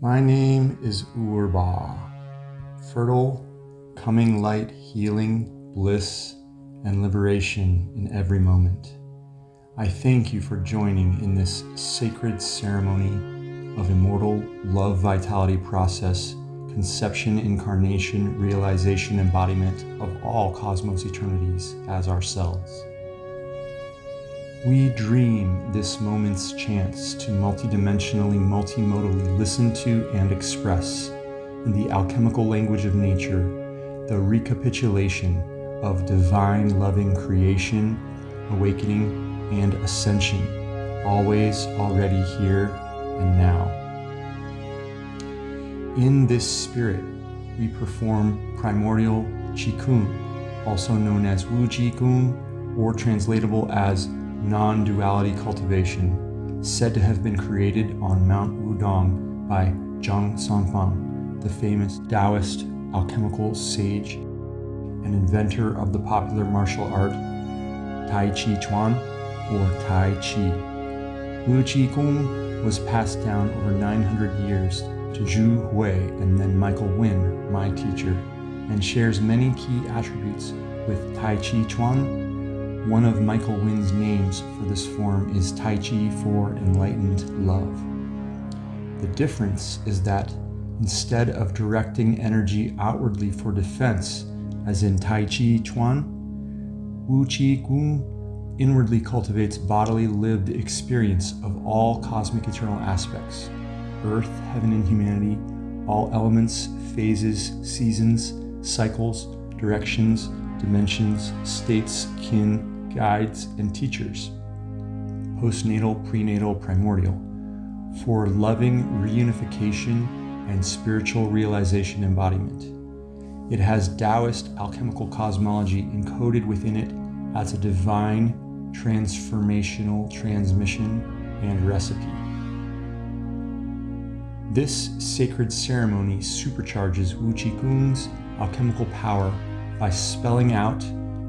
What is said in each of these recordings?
My name is Urba, fertile, coming light, healing, bliss, and liberation in every moment. I thank you for joining in this sacred ceremony of immortal love vitality process, conception, incarnation, realization, embodiment of all cosmos eternities as ourselves. We dream this moment's chance to multidimensionally, multimodally listen to and express, in the alchemical language of nature, the recapitulation of divine loving creation, awakening, and ascension, always already here and now. In this spirit, we perform primordial Qigong, also known as Wu Qigong, or translatable as non-duality cultivation, said to have been created on Mount Wudang by Zhang Sanfeng, the famous Taoist alchemical sage and inventor of the popular martial art Tai Chi Chuan or Tai Chi. Wu Qi Gong was passed down over 900 years to Zhu Hui and then Michael Winn, my teacher, and shares many key attributes with Tai Chi Chuan one of Michael Winn's names for this form is Tai Chi for enlightened love. The difference is that instead of directing energy outwardly for defense, as in Tai Chi Chuan, Wu Qi Gong inwardly cultivates bodily lived experience of all cosmic eternal aspects earth, heaven, and humanity, all elements, phases, seasons, cycles, directions, dimensions, states, kin, guides, and teachers, postnatal, prenatal, primordial, for loving reunification and spiritual realization embodiment. It has Taoist alchemical cosmology encoded within it as a divine transformational transmission and recipe. This sacred ceremony supercharges Wu Qigong's alchemical power by spelling out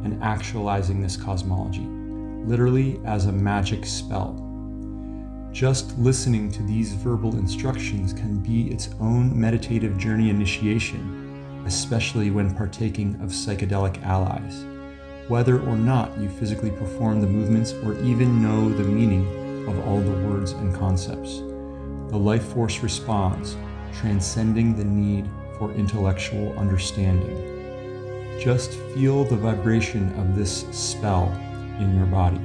and actualizing this cosmology, literally as a magic spell. Just listening to these verbal instructions can be its own meditative journey initiation, especially when partaking of psychedelic allies. Whether or not you physically perform the movements or even know the meaning of all the words and concepts, the life force responds, transcending the need for intellectual understanding. Just feel the vibration of this spell in your body.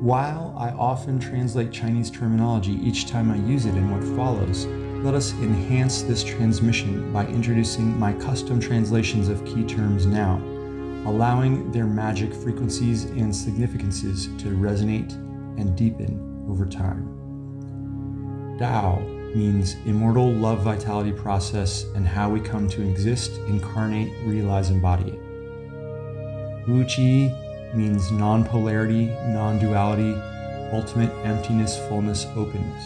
While I often translate Chinese terminology each time I use it in what follows, let us enhance this transmission by introducing my custom translations of key terms now, allowing their magic frequencies and significances to resonate and deepen over time. Tao means immortal love vitality process and how we come to exist, incarnate, realize, embody it. Wu Qi means non-polarity, non-duality, ultimate emptiness, fullness, openness.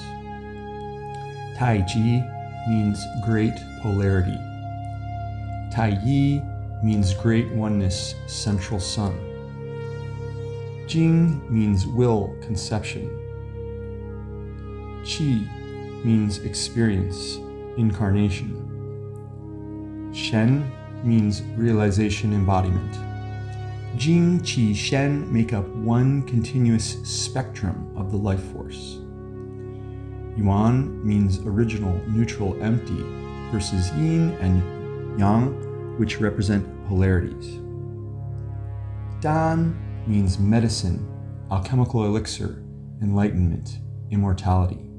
Tai Chi means great polarity. Tai Yi means great oneness, central sun. Jing means will, conception. Qi means experience, incarnation. Shen means realization embodiment. Jing, Qi, Shen make up one continuous spectrum of the life force. Yuan means original, neutral, empty, versus yin and yang, which represent polarities. Dan means medicine, alchemical elixir, enlightenment, immortality.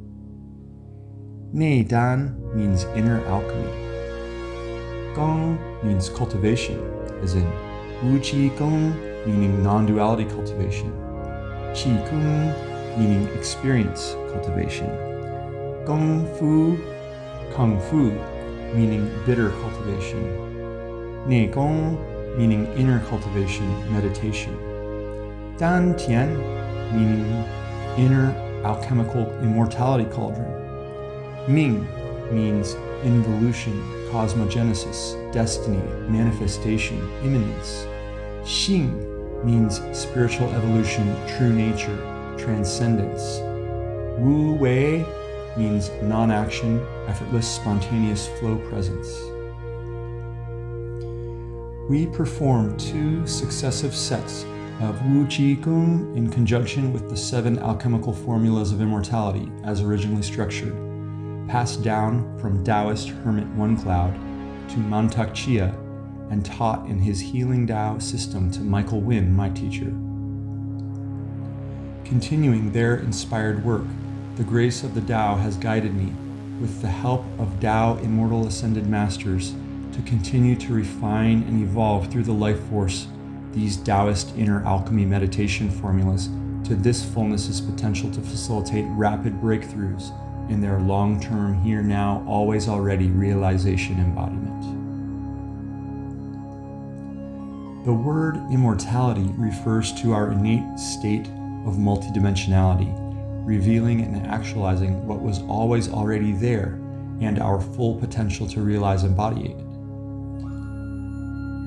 Nei Dan means inner alchemy. Gong means cultivation, as in Wu Qi Gong meaning non-duality cultivation. Qi Kung meaning experience cultivation. Gong Fu, Kung Fu meaning bitter cultivation. Nei Gong meaning inner cultivation, meditation. Dan Tian meaning inner alchemical immortality cauldron. Ming means involution, cosmogenesis, destiny, manifestation, immanence. Xing means spiritual evolution, true nature, transcendence. Wu Wei means non action, effortless, spontaneous flow presence. We perform two successive sets of Wu Chi Kung in conjunction with the seven alchemical formulas of immortality as originally structured, passed down from Taoist hermit One Cloud to Mantak Chia and taught in his Healing Tao system to Michael Winn, my teacher. Continuing their inspired work, the grace of the Tao has guided me, with the help of Tao Immortal Ascended Masters, to continue to refine and evolve through the life force these Taoist inner alchemy meditation formulas to this fullness's potential to facilitate rapid breakthroughs in their long term, here now, always already realization embodiment. The word immortality refers to our innate state of multidimensionality, revealing and actualizing what was always already there and our full potential to realize embody it.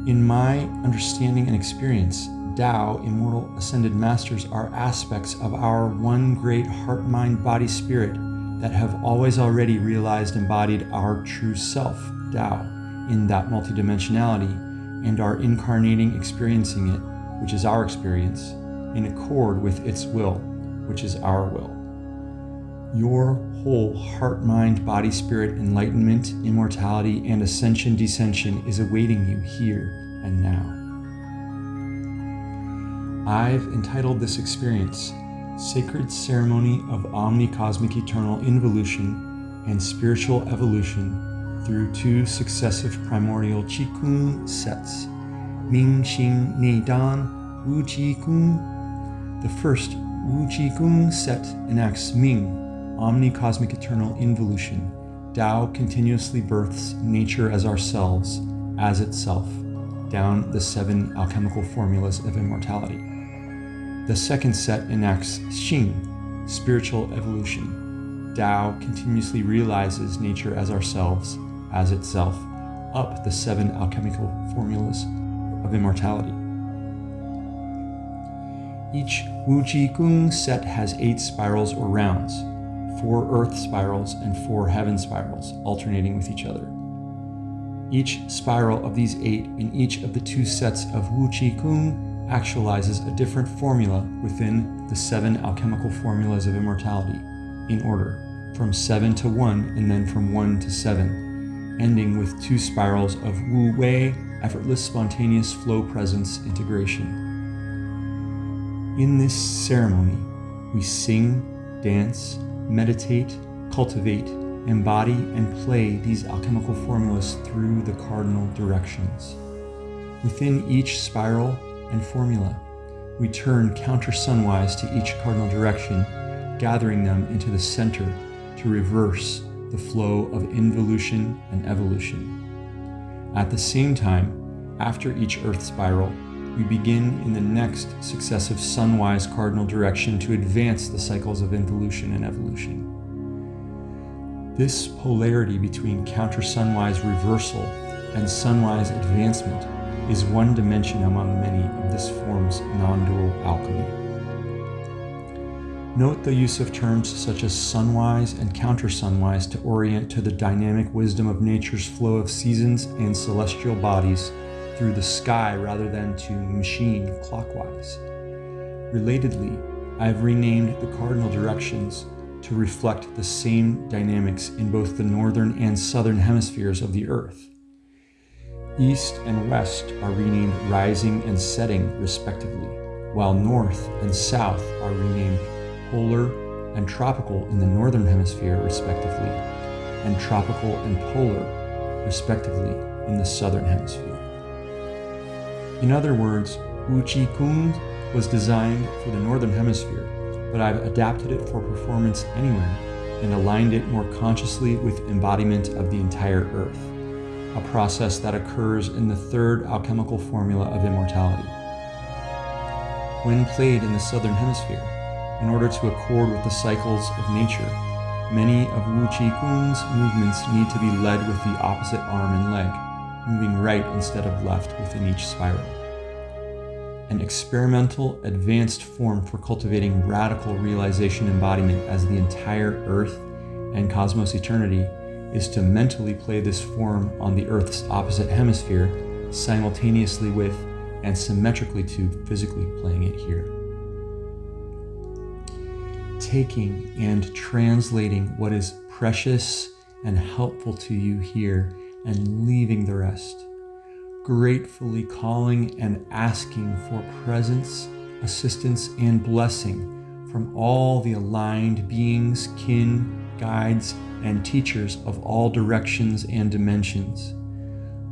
In my understanding and experience, Tao, Immortal Ascended Masters, are aspects of our one great heart, mind, body, spirit that have always already realized embodied our true self, Tao, in that multidimensionality and are incarnating experiencing it, which is our experience, in accord with its will, which is our will. Your whole heart, mind, body, spirit, enlightenment, immortality, and ascension, descension is awaiting you here and now. I've entitled this experience Sacred Ceremony of Omnicosmic Eternal Involution and Spiritual Evolution through two successive primordial Qigong sets, Ming Xing Nei Dan Wu Qigong. The first Wu Qigong set enacts Ming omni-cosmic eternal involution, Tao continuously births nature as ourselves, as itself, down the seven alchemical formulas of immortality. The second set enacts Xing, spiritual evolution. Tao continuously realizes nature as ourselves, as itself, up the seven alchemical formulas of immortality. Each Wu Ji Kung set has eight spirals or rounds, four earth spirals and four heaven spirals, alternating with each other. Each spiral of these eight in each of the two sets of Wu Chi Kung actualizes a different formula within the seven alchemical formulas of immortality, in order, from seven to one and then from one to seven, ending with two spirals of Wu Wei, effortless spontaneous flow presence integration. In this ceremony, we sing, dance, meditate, cultivate, embody, and play these alchemical formulas through the cardinal directions. Within each spiral and formula, we turn counter sunwise to each cardinal direction, gathering them into the center to reverse the flow of involution and evolution. At the same time, after each earth spiral, we begin in the next successive sunwise cardinal direction to advance the cycles of involution and evolution. This polarity between counter-sunwise reversal and sunwise advancement is one dimension among many of this form's non-dual alchemy. Note the use of terms such as sunwise and counter-sunwise to orient to the dynamic wisdom of nature's flow of seasons and celestial bodies through the sky rather than to machine clockwise. Relatedly, I have renamed the cardinal directions to reflect the same dynamics in both the northern and southern hemispheres of the Earth. East and west are renamed rising and setting, respectively, while north and south are renamed polar and tropical in the northern hemisphere, respectively, and tropical and polar, respectively, in the southern hemisphere. In other words, Wu Chi Kung was designed for the Northern Hemisphere, but I've adapted it for performance anywhere and aligned it more consciously with embodiment of the entire Earth, a process that occurs in the third alchemical formula of immortality. When played in the Southern Hemisphere, in order to accord with the cycles of nature, many of Wu Chi Kung's movements need to be led with the opposite arm and leg, moving right instead of left within each spiral. An experimental, advanced form for cultivating radical realization embodiment as the entire earth and cosmos eternity is to mentally play this form on the Earth's opposite hemisphere simultaneously with and symmetrically to physically playing it here. Taking and translating what is precious and helpful to you here and leaving the rest. Gratefully calling and asking for presence, assistance, and blessing from all the aligned beings, kin, guides, and teachers of all directions and dimensions.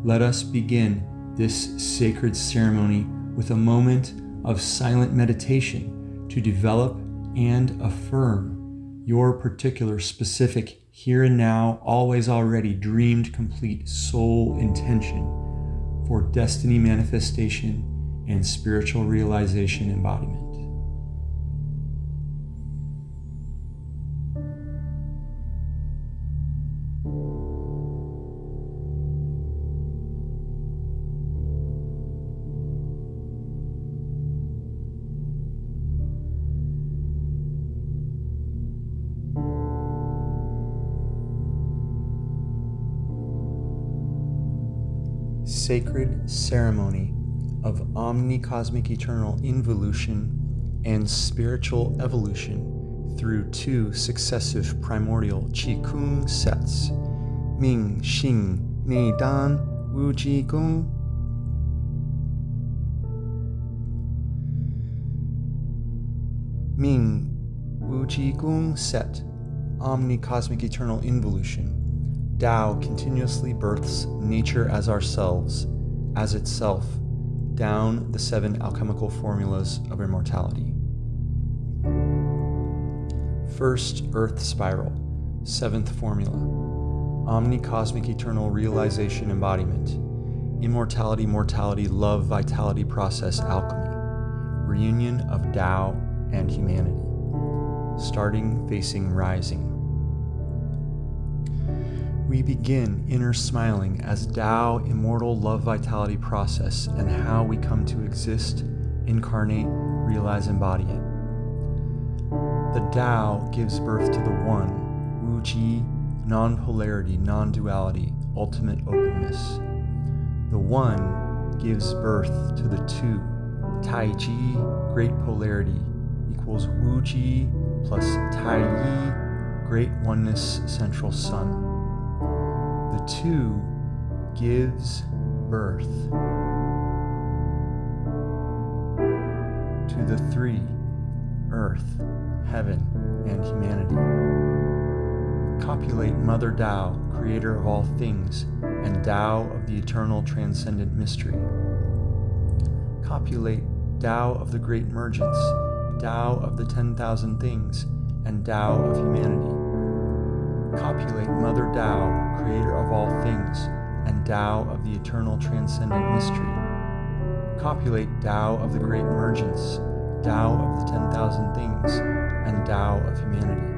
Let us begin this sacred ceremony with a moment of silent meditation to develop and affirm your particular specific here and now, always already dreamed complete soul intention for destiny manifestation and spiritual realization embodiment. Sacred ceremony of omnicosmic eternal involution and spiritual evolution through two successive primordial Qi Kung sets Ming, Xing, Nei Dan, Wu Ji Gong. Ming, Wu Ji Gong set Omnicosmic Eternal Involution Tao continuously births nature as ourselves, as itself, down the seven alchemical formulas of immortality. First Earth Spiral, seventh formula, omnicosmic eternal realization embodiment, immortality, mortality, love, vitality process, alchemy, reunion of Tao and humanity, starting facing rising we begin inner smiling as Tao immortal love vitality process and how we come to exist, incarnate, realize, embody it. The Tao gives birth to the One, Wu Ji, non polarity, non duality, ultimate openness. The One gives birth to the Two, Tai Ji, great polarity, equals Wu Ji plus Tai Yi, great oneness, central sun two gives birth to the three earth, heaven, and humanity. Copulate Mother Tao, creator of all things, and Tao of the eternal transcendent mystery. Copulate Tao of the great mergence, Tao of the 10,000 things, and Tao of humanity copulate Mother Tao, creator of all things, and Tao of the eternal transcendent mystery. Copulate Tao of the great emergence, Tao of the 10,000 things, and Tao of humanity.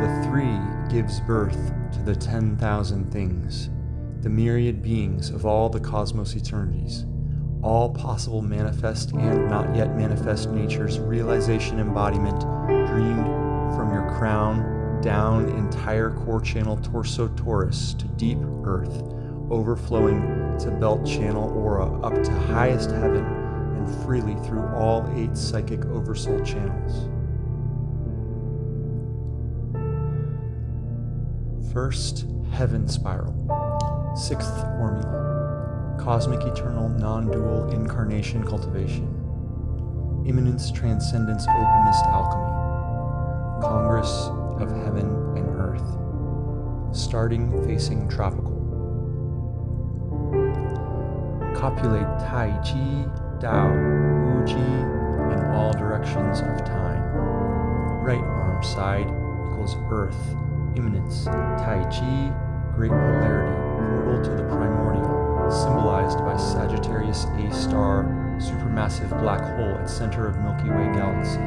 The three gives birth to the 10,000 things, the myriad beings of all the cosmos eternities, all possible manifest and not yet manifest nature's realization embodiment dreamed from your crown down entire core channel torso torus to deep earth, overflowing to belt channel aura up to highest heaven and freely through all eight psychic oversoul channels. First, heaven spiral. Sixth formula. Cosmic eternal non-dual incarnation cultivation. Immanence transcendence openness alchemy. Congress of heaven and earth, starting facing tropical. Copulate Tai Chi, Tao, Wu Ji in all directions of time. Right arm side equals earth, immanence, Tai Chi, great polarity, portal to the primordial, symbolized by Sagittarius A star, supermassive black hole at center of Milky Way galaxy.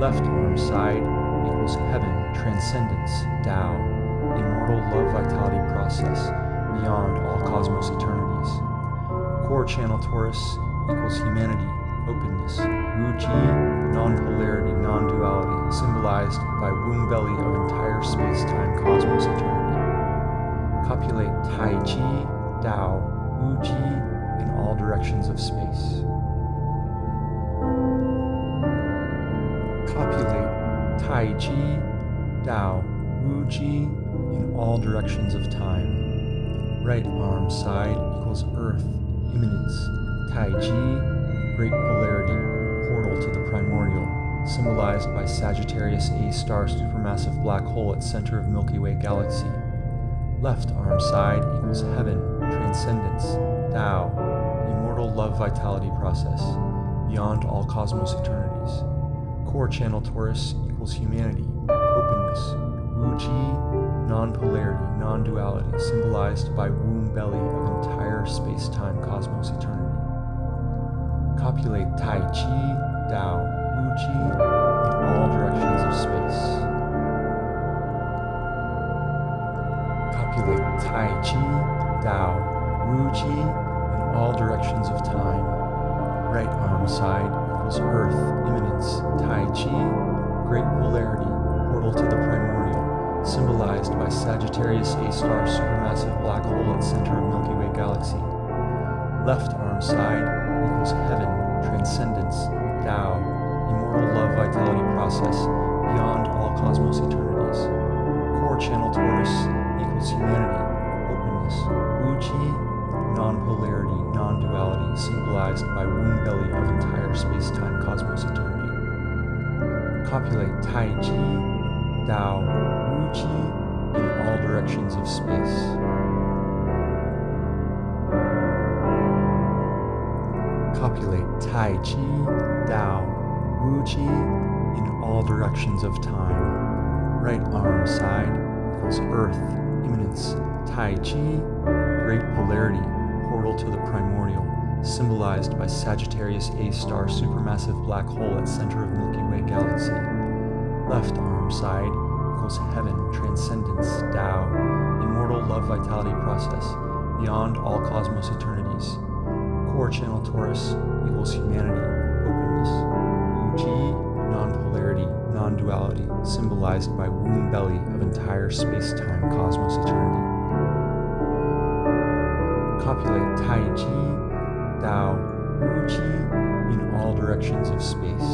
Left arm side equals heaven, transcendence, Tao, immortal love vitality process, beyond all cosmos eternities. Core channel torus equals humanity, openness, Wu Ji, non-polarity, non-duality, symbolized by womb belly of entire space-time cosmos eternity. Copulate Tai Chi, Tao, Wu Ji in all directions of space. Tai Chi, Tao, Wu Ji in all directions of time. Right arm side equals earth, immanence, Tai Chi, great polarity, portal to the primordial, symbolized by Sagittarius A star supermassive black hole at center of Milky Way galaxy. Left arm side equals heaven, transcendence, Tao, immortal love vitality process, beyond all cosmos eternities. Core channel torus equals humanity, openness, Wu Ji, non-polarity, non-duality, symbolized by womb belly of entire space-time cosmos eternity. Copulate Tai Chi, Tao, Wu Ji in all directions of space. Copulate Tai Chi, Tao, Wu Ji in all directions of time. Right arm side equals earth, immanence, Tai Chi, great polarity, portal to the primordial, symbolized by Sagittarius A star supermassive black hole at center of Milky Way galaxy. Left arm side equals heaven, transcendence, Tao, immortal love vitality process, beyond all cosmos eternities. Core channel torus equals humanity, openness, Wu Ji, non-polarity, non-duality, symbolized by womb belly of entire space-time cosmos eternity. Copulate Tai Chi, Tao, Wu Ji in all directions of space. Copulate Tai Chi, Tao, Wu Ji in all directions of time. Right arm side equals earth, immanence, Tai Chi, great polarity, portal to the primordial, symbolized by Sagittarius A star supermassive black hole at center of Milky Way galaxy. Left arm side equals heaven, transcendence, Tao, immortal love vitality process, beyond all cosmos eternities. Core channel torus equals humanity, openness, Wu Ji, non-polarity, non-duality, symbolized by womb belly of entire space-time cosmos eternity. Copulate Tai Chi, Tao, Wu Ji in all directions of space.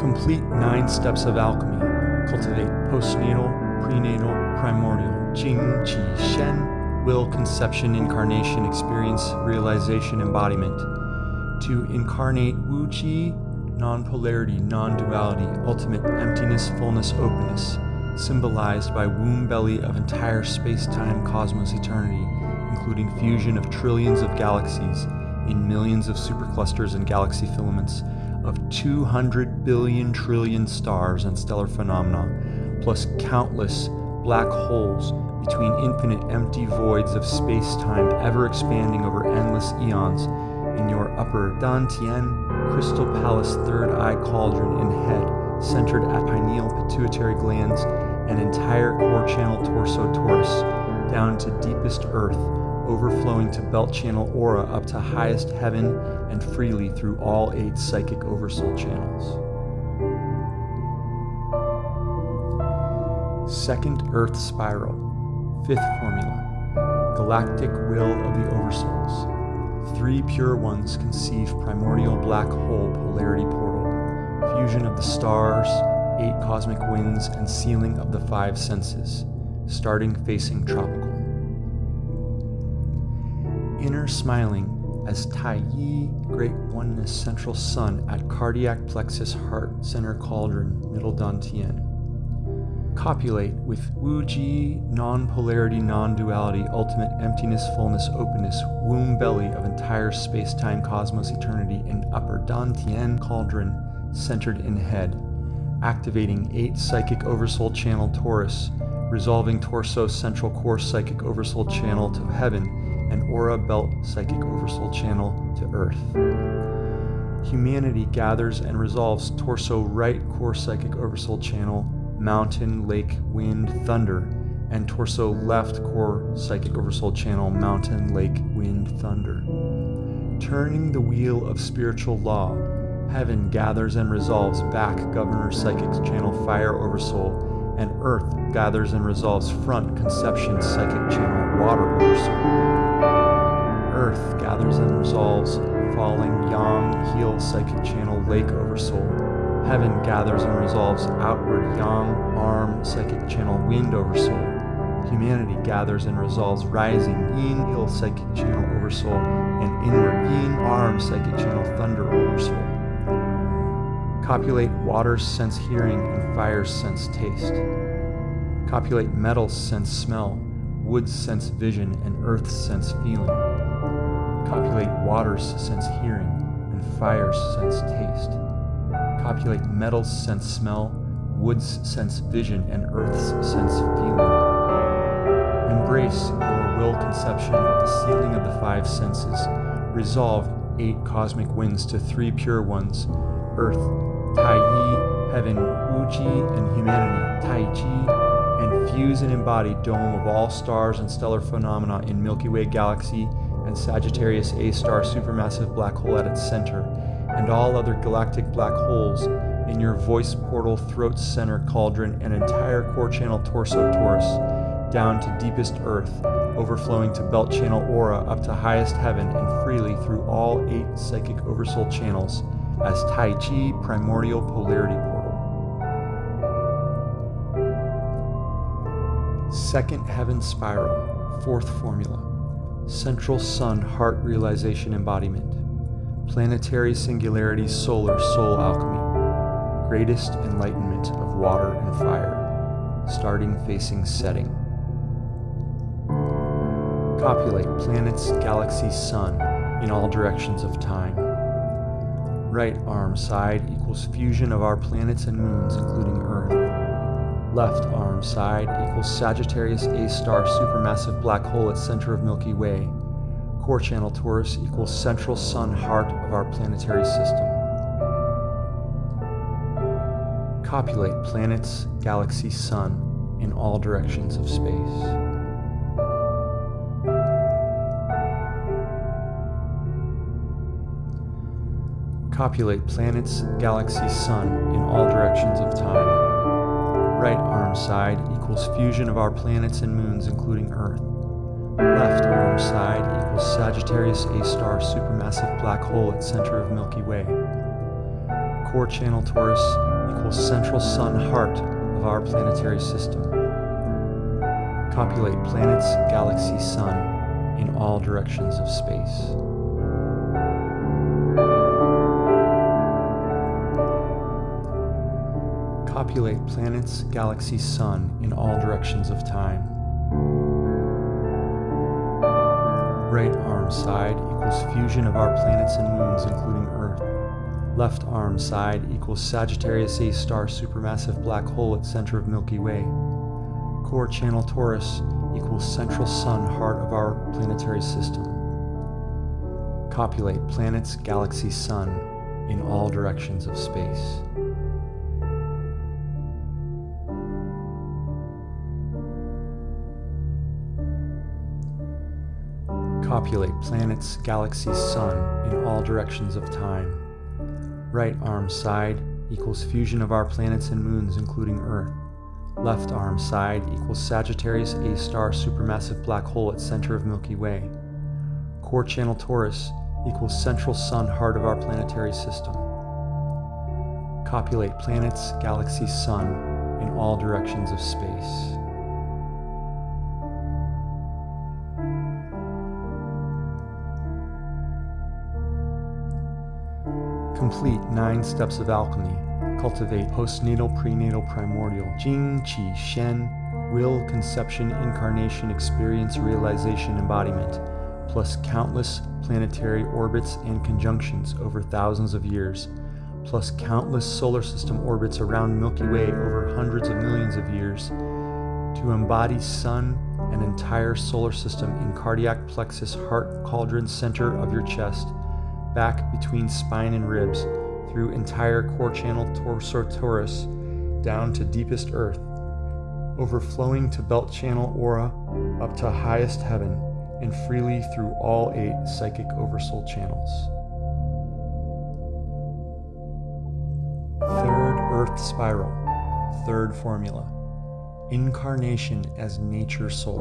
Complete nine steps of alchemy. Cultivate postnatal, prenatal, primordial, Jing, Qi, Shen, will, conception, incarnation, experience, realization, embodiment. To incarnate Wu Ji, non-polarity, non-duality, ultimate emptiness, fullness, openness, symbolized by womb belly of entire space-time cosmos eternity, including fusion of trillions of galaxies in millions of superclusters and galaxy filaments of 200 billion trillion stars and stellar phenomena, plus countless black holes between infinite empty voids of space-time ever expanding over endless eons in your upper Dantian crystal palace third eye cauldron and head centered at pineal pituitary glands and entire core channel torso torus down to deepest earth overflowing to belt channel aura up to highest heaven and freely through all eight psychic oversoul channels. Second Earth Spiral, fifth formula, galactic will of the oversouls. Three pure ones conceive primordial black hole polarity portal, fusion of the stars, eight cosmic winds, and sealing of the five senses, starting facing tropical. Inner smiling as Tai Yi, great oneness central sun at cardiac plexus heart center cauldron, middle dantian copulate with Wu Ji, non-polarity, non-duality, ultimate emptiness, fullness, openness, womb belly of entire space-time cosmos eternity in upper Dantian cauldron, centered in head, activating eight psychic oversoul channel torus, resolving torso central core psychic oversoul channel to heaven, and aura belt psychic oversoul channel to earth. Humanity gathers and resolves torso right core psychic oversoul channel mountain, lake, wind, thunder, and torso left core psychic oversoul channel, mountain, lake, wind, thunder. Turning the wheel of spiritual law, Heaven gathers and resolves back Governor Psychic Channel Fire Oversoul, and Earth gathers and resolves front Conception Psychic Channel Water Oversoul. Earth gathers and resolves falling Yang Heel Psychic Channel Lake Oversoul. Heaven gathers and resolves outward Yang Arm Psychic Channel Wind Oversoul. Humanity gathers and resolves rising Yin Heel Psychic Channel Oversoul and inward Yin Arm Psychic Channel Thunder Oversoul. Copulate water, sense hearing and fire, sense taste. Copulate metal's sense smell, wood, sense vision, and earth, sense feeling. Copulate water's sense hearing and fire's sense taste. Copulate metal's sense smell, wood's sense vision, and earth's sense feeling. Embrace your will conception of the sealing of the five senses. Resolve eight cosmic winds to three pure ones earth, Tai Yi, heaven, Wuji, and humanity, Tai Chi, and fuse and embody dome of all stars and stellar phenomena in Milky Way galaxy and Sagittarius A star supermassive black hole at its center, and all other galactic black holes in your voice portal throat center cauldron and entire core channel torso torus, down to deepest earth, overflowing to belt channel aura up to highest heaven and freely through all eight psychic oversoul channels as Tai Chi Primordial Polarity Portal. Second Heaven Spiral, Fourth Formula, Central Sun Heart Realization Embodiment, Planetary Singularity Solar Soul Alchemy, Greatest Enlightenment of Water and Fire, starting facing setting. Copulate planets, galaxies, sun in all directions of time right arm side equals fusion of our planets and moons, including Earth. Left arm side equals Sagittarius A star supermassive black hole at center of Milky Way. Core channel torus equals central sun heart of our planetary system. Copulate planets, galaxy, sun in all directions of space. copulate planets, galaxies, sun in all directions of time. Right arm side equals fusion of our planets and moons, including Earth. Left arm side equals Sagittarius A star supermassive black hole at center of Milky Way. Core channel torus equals central sun heart of our planetary system. Copulate planets, galaxies, sun in all directions of space. Populate planets, galaxies, sun in all directions of time. Right arm side equals fusion of our planets and moons, including Earth. Left arm side equals Sagittarius A star supermassive black hole at center of Milky Way. Core channel torus equals central sun heart of our planetary system. Copulate planets, galaxies, sun in all directions of space. Copulate planets, galaxies, sun in all directions of time. Right arm side equals fusion of our planets and moons, including Earth. Left arm side equals Sagittarius A star supermassive black hole at center of Milky Way. Core channel torus equals central sun heart of our planetary system. Copulate planets, galaxies, sun in all directions of space. Complete nine steps of alchemy. Cultivate postnatal, prenatal, primordial, Jing, Qi, Shen, will, conception, incarnation, experience, realization, embodiment, plus countless planetary orbits and conjunctions over thousands of years, plus countless solar system orbits around Milky Way over hundreds of millions of years, to embody Sun and entire solar system in cardiac plexus heart cauldron center of your chest back between spine and ribs, through entire core channel torso torus, down to deepest earth, overflowing to belt channel aura, up to highest heaven, and freely through all eight psychic oversoul channels. Third Earth spiral, third formula. Incarnation as nature soul.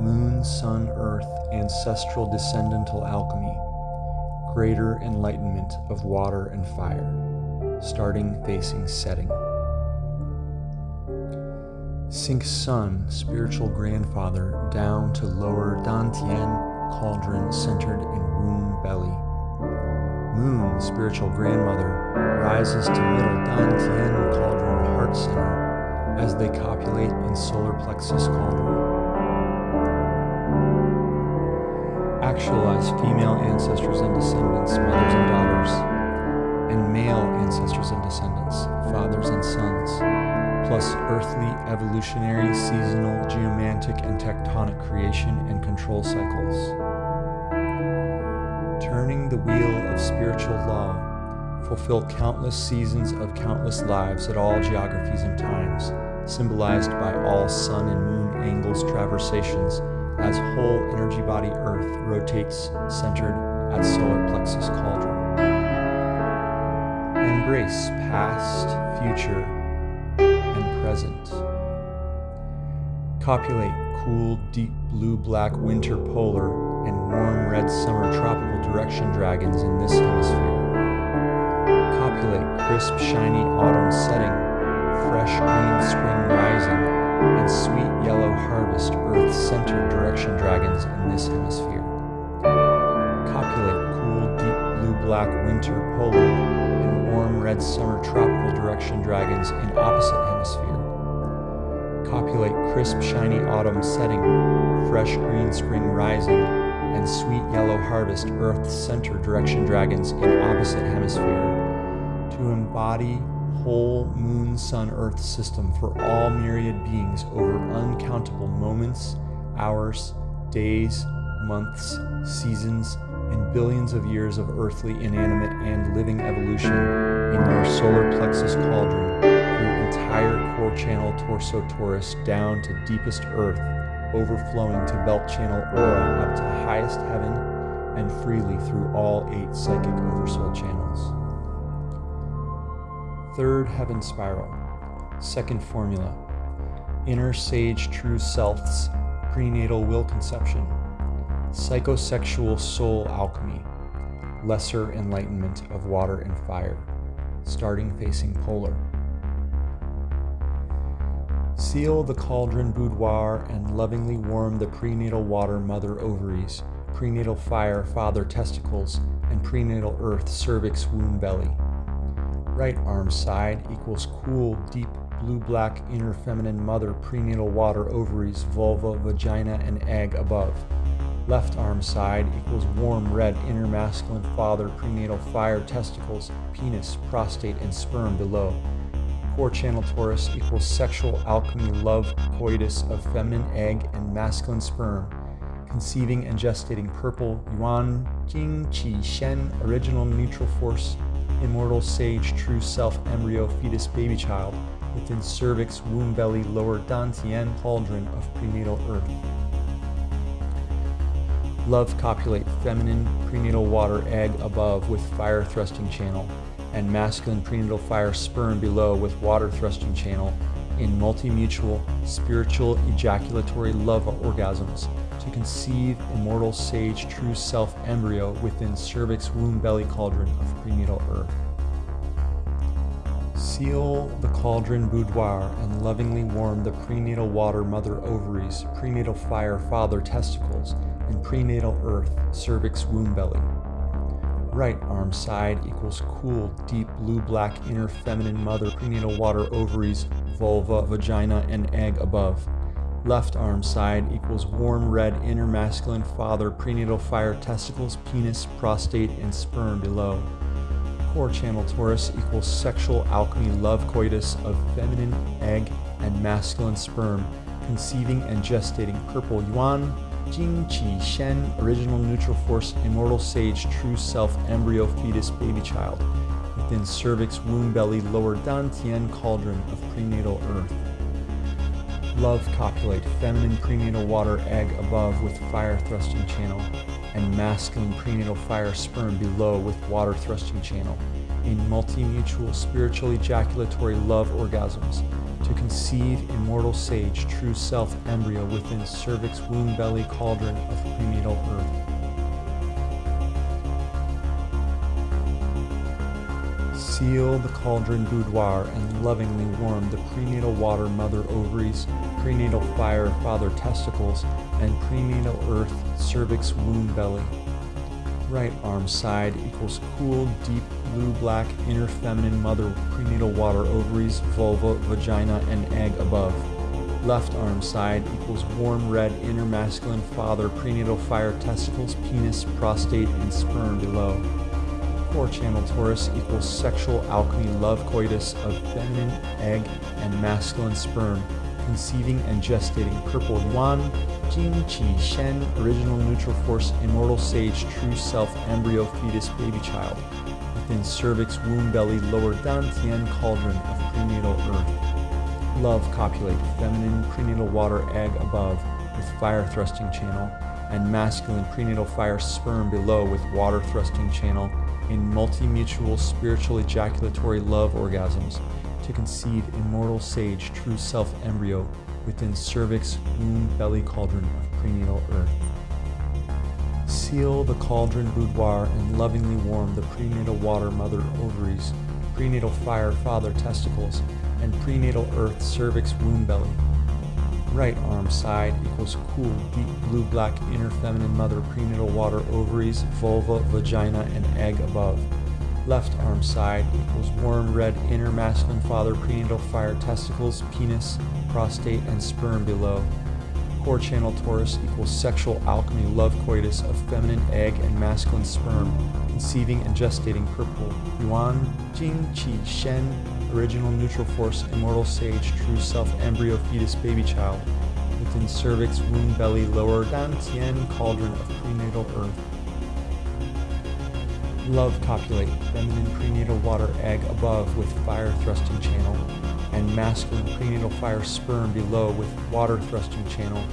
Moon, sun, earth, ancestral descendantal alchemy. Greater enlightenment of water and fire. Starting facing setting. Sink sun, spiritual grandfather, down to lower Dantian cauldron centered in womb belly. Moon, spiritual grandmother, rises to middle Dantian cauldron heart center as they copulate in solar plexus cauldron. Actualize female ancestors and descendants, mothers and daughters, and male ancestors and descendants, fathers and sons, plus earthly, evolutionary, seasonal, geomantic, and tectonic creation and control cycles. Turning the wheel of spiritual law, fulfill countless seasons of countless lives at all geographies and times, symbolized by all sun and moon angles traversations as whole energy body Earth rotates centered at solar plexus cauldron. Embrace past, future, and present. Copulate cool, deep blue black winter polar and warm red summer tropical direction dragons in this hemisphere. Copulate crisp, shiny autumn setting, fresh green spring rising, and sweet yellow harvest earth centered direction dragons in this hemisphere. Copulate cool, deep blue black winter polar and warm red summer tropical direction dragons in opposite hemisphere copulate crisp, shiny autumn setting, fresh green spring rising, and sweet yellow harvest earth center direction dragons in opposite hemisphere to embody whole moon sun earth system for all myriad beings over uncountable moments hours days months seasons and billions of years of earthly inanimate and living evolution in your solar plexus cauldron through entire core channel torso torus down to deepest earth overflowing to belt channel aura up to highest heaven and freely through all eight psychic oversoul channels. Third heaven spiral, second formula, inner sage true self's prenatal will conception, psychosexual soul alchemy, lesser enlightenment of water and fire, starting facing polar. Seal the cauldron boudoir and lovingly warm the prenatal water mother ovaries, prenatal fire father testicles, and prenatal earth cervix womb belly. Right arm side equals cool, deep blue black inner feminine mother prenatal water ovaries, vulva, vagina, and egg above. Left arm side equals warm red inner masculine father prenatal fire testicles, penis, prostate, and sperm below. Core channel torus equals sexual alchemy love coitus of feminine egg and masculine sperm, conceiving and gestating purple yuan jing qi shen original neutral force immortal sage true self embryo fetus baby child within cervix womb belly lower dantian cauldron of prenatal earth. Love copulate feminine prenatal water egg above with fire thrusting channel and masculine prenatal fire sperm below with water thrusting channel in multi-mutual spiritual ejaculatory love orgasms to conceive immortal sage true self embryo within cervix womb belly cauldron of prenatal earth. Seal the cauldron boudoir and lovingly warm the prenatal water mother ovaries, prenatal fire father testicles, and prenatal earth cervix womb belly right arm side equals cool, deep blue-black inner feminine mother prenatal water ovaries, vulva, vagina, and egg above. Left arm side equals warm red inner masculine father prenatal fire testicles, penis, prostate, and sperm below. Core channel torus equals sexual alchemy love coitus of feminine egg and masculine sperm, conceiving and gestating purple yuan, Jing Qi Shen, original neutral force, immortal sage, true self, embryo, fetus, baby child, within cervix, womb belly, lower dantian cauldron of prenatal earth. Love copulate, feminine prenatal water egg above with fire thrusting channel, and masculine prenatal fire sperm below with water thrusting channel, in multi-mutual spiritual ejaculatory love orgasms to conceive immortal sage true self embryo within cervix womb belly cauldron of prenatal earth. Seal the cauldron boudoir and lovingly warm the prenatal water mother ovaries, prenatal fire father testicles, and prenatal earth cervix womb belly. Right arm side equals cool, deep blue black inner feminine mother prenatal water ovaries, vulva, vagina, and egg above. Left arm side equals warm red inner masculine father prenatal fire testicles, penis, prostate, and sperm below. Core channel torus equals sexual alchemy love coitus of feminine egg and masculine sperm, conceiving and gestating purple yuan, Jing Qi Shen, original neutral force, immortal sage, true self, embryo, fetus, baby child, within cervix, womb, belly, lower dantian cauldron of prenatal earth. Love copulate, feminine prenatal water egg above with fire thrusting channel, and masculine prenatal fire sperm below with water thrusting channel in multi-mutual spiritual ejaculatory love orgasms to conceive immortal sage true self embryo within cervix, womb, belly cauldron of prenatal earth. Seal the cauldron boudoir and lovingly warm the prenatal water mother ovaries, prenatal fire father testicles, and prenatal earth cervix womb belly. Right arm side equals cool, deep blue black inner feminine mother prenatal water ovaries, vulva, vagina, and egg above. Left arm side equals warm red inner masculine father prenatal fire testicles, penis, prostate, and sperm below. Core channel torus equals sexual alchemy love coitus of feminine egg and masculine sperm, conceiving and gestating purple. Yuan, Jing, Qi, Shen, original neutral force, immortal sage, true self, embryo, fetus, baby child, within cervix, womb, belly, lower, dan, tien, cauldron of prenatal earth. Love copulate, feminine prenatal water egg above with fire thrusting channel, and masculine prenatal fire sperm below with water thrusting channel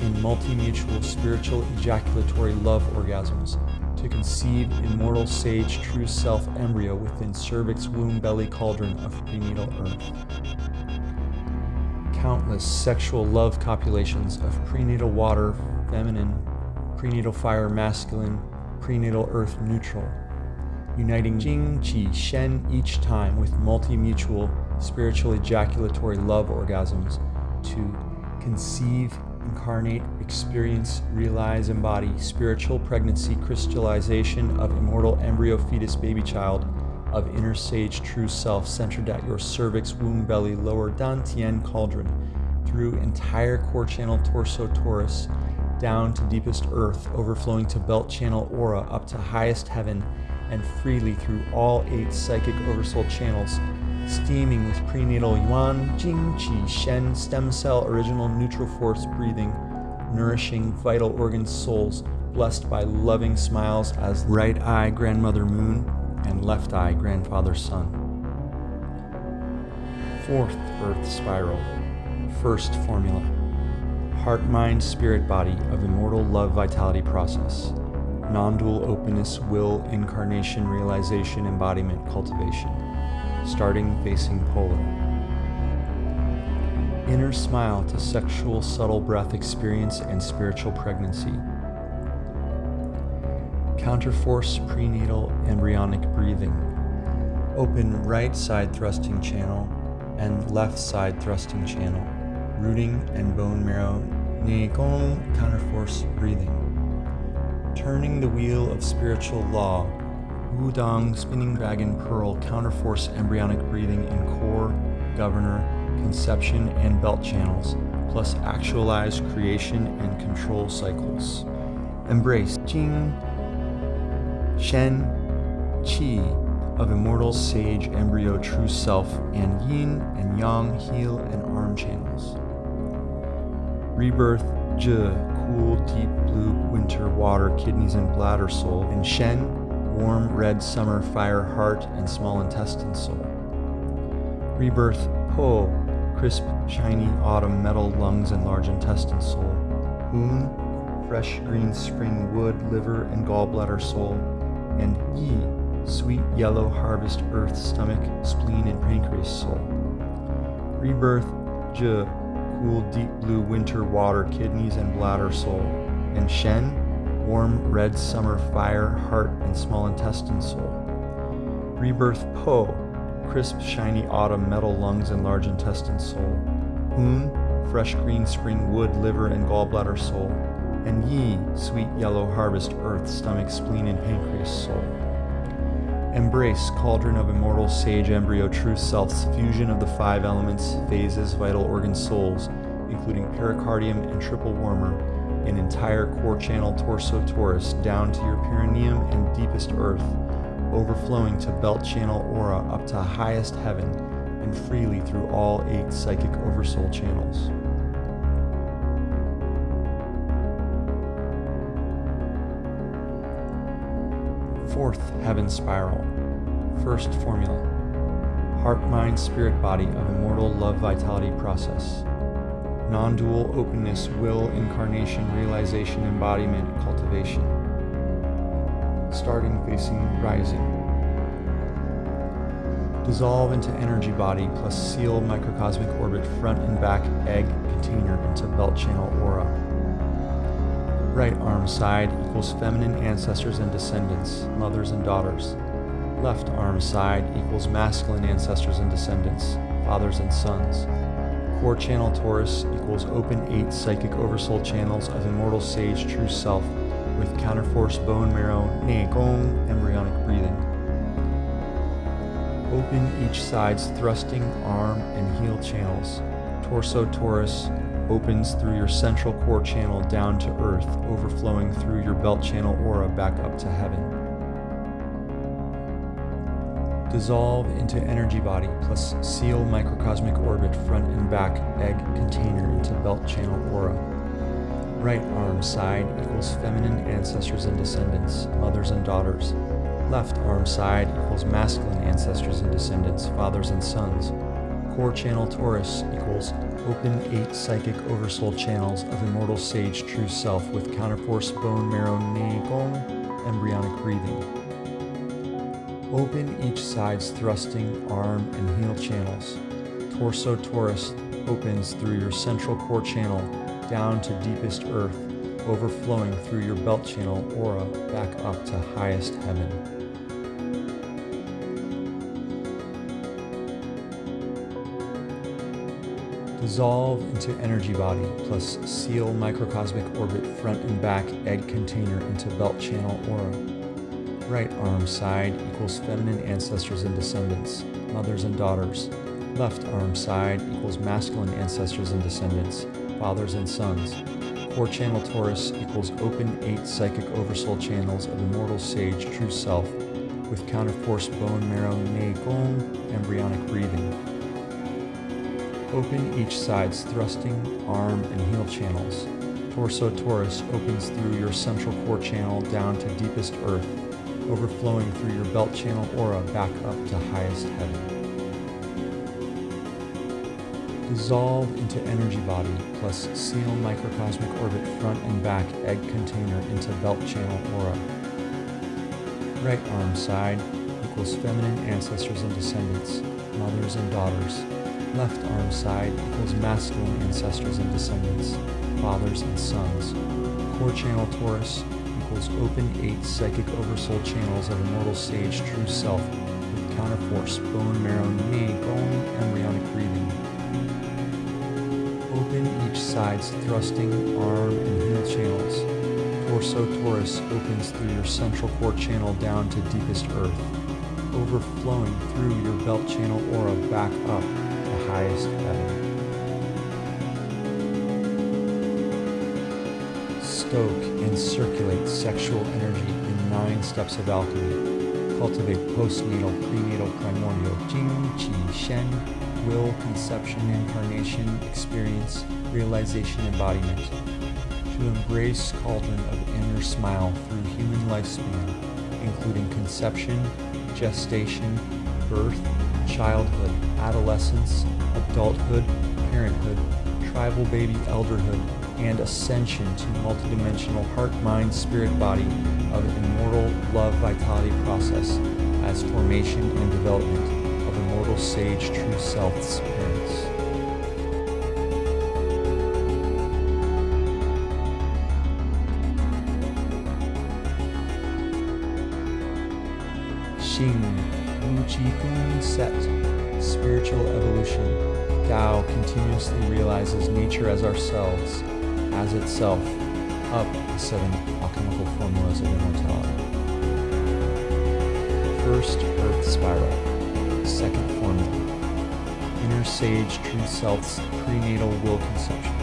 in multi-mutual spiritual ejaculatory love orgasms to conceive immortal sage true self embryo within cervix womb belly cauldron of prenatal earth. Countless sexual love copulations of prenatal water feminine, prenatal fire masculine, prenatal earth neutral uniting Jing, Qi, Shen each time with multi-mutual spiritual ejaculatory love orgasms to conceive, incarnate, experience, realize, embody spiritual pregnancy crystallization of immortal embryo fetus baby child of inner sage true self centered at your cervix, womb, belly, lower dantian cauldron through entire core channel torso torus down to deepest earth overflowing to belt channel aura up to highest heaven and freely through all eight psychic oversoul channels, steaming with prenatal yuan, jing, qi, shen, stem cell, original neutral force breathing, nourishing vital organ souls, blessed by loving smiles as right eye grandmother moon and left eye grandfather sun. Fourth earth spiral, first formula, heart, mind, spirit, body of immortal love vitality process non-dual openness, will, incarnation, realization, embodiment, cultivation, starting facing polar. Inner smile to sexual subtle breath experience and spiritual pregnancy. Counterforce prenatal embryonic breathing. Open right side thrusting channel and left side thrusting channel. Rooting and bone marrow. Gong counterforce breathing turning the wheel of spiritual law, Wudang spinning dragon pearl counterforce embryonic breathing in core, governor, conception, and belt channels, plus actualized creation and control cycles. Embrace Jing, Shen, Qi of immortal sage embryo true self and yin and yang heel and arm channels. Rebirth Zhi cool, deep blue winter water, kidneys and bladder soul, and Shen, warm red summer fire heart and small intestine soul. Rebirth Po, crisp, shiny autumn metal lungs and large intestine soul. Hun, fresh green spring wood, liver and gallbladder soul. And Yi, sweet yellow harvest earth stomach, spleen, and pancreas soul. Rebirth, Zhi, cool deep blue winter water, kidneys, and bladder soul. And Shen, warm red summer fire, heart, and small intestine soul. Rebirth, Po, crisp shiny autumn metal lungs and large intestine soul. Hun, fresh green spring wood, liver, and gallbladder soul and Yi, sweet yellow harvest earth, stomach, spleen, and pancreas soul. Embrace, cauldron of immortal sage embryo true self's fusion of the five elements, phases, vital organ souls, including pericardium and triple warmer, an entire core channel torso torus down to your perineum and deepest earth, overflowing to belt channel aura up to highest heaven, and freely through all eight psychic oversoul channels. Fourth heaven spiral. First formula. Heart, mind, spirit, body of immortal love vitality process. Non dual openness, will, incarnation, realization, embodiment, cultivation. Starting facing rising. Dissolve into energy body plus seal microcosmic orbit front and back egg container into belt channel aura right arm side equals feminine ancestors and descendants, mothers and daughters. Left arm side equals masculine ancestors and descendants, fathers and sons. Core channel torus equals open eight psychic oversoul channels of immortal sage true self with counterforce bone marrow, gong, embryonic breathing. Open each side's thrusting arm and heel channels, torso torus, opens through your central core channel down to earth, overflowing through your belt channel aura back up to heaven. Dissolve into energy body plus seal microcosmic orbit front and back egg container into belt channel aura. Right arm side equals feminine ancestors and descendants, mothers and daughters. Left arm side equals masculine ancestors and descendants, fathers and sons. Core channel torus equals open eight psychic oversoul channels of immortal sage true self with counterforce bone marrow gong embryonic breathing. Open each side's thrusting arm and heel channels. Torso torus opens through your central core channel down to deepest earth, overflowing through your belt channel aura back up to highest heaven. Dissolve into energy body plus seal microcosmic orbit front and back egg container into belt channel aura. Right arm side equals feminine ancestors and descendants, mothers and daughters. Left arm side equals masculine ancestors and descendants, fathers and sons. Core channel torus equals open eight psychic oversoul channels of immortal sage true self with counterforce bone marrow gong embryonic breathing. Open each side's thrusting, arm, and heel channels. Torso torus opens through your central core channel down to deepest earth, overflowing through your belt channel aura back up to highest heaven. Dissolve into energy body plus seal microcosmic orbit front and back egg container into belt channel aura. Right arm side equals feminine ancestors and descendants, mothers and daughters, Left arm side equals masculine ancestors and descendants, fathers and sons. Core channel torus equals open eight psychic oversoul channels of immortal sage true self with counterforce, bone marrow, knee, bone, embryonic breathing. Open each side's thrusting, arm, and heel channels. Torso torus opens through your central core channel down to deepest earth, overflowing through your belt channel aura back up to highest heaven. Stoke and circulate sexual energy in nine steps of alchemy. Cultivate postnatal, prenatal, primordial, Jing, Qi, Shen, will, conception, incarnation, experience, realization, embodiment. To embrace cauldron of inner smile through human lifespan, including conception, gestation, birth, childhood, adolescence, adulthood, parenthood, tribal baby elderhood, and ascension to multidimensional heart, mind, spirit, body of immortal love vitality process as formation and development of immortal sage true self's parents. Xing Wu Ji Gun Set Spiritual Evolution Tao continuously realizes nature as ourselves, as itself, up the seven alchemical formulas of immortality. First Earth Spiral Second Formula Inner Sage True Self's Prenatal Will Conception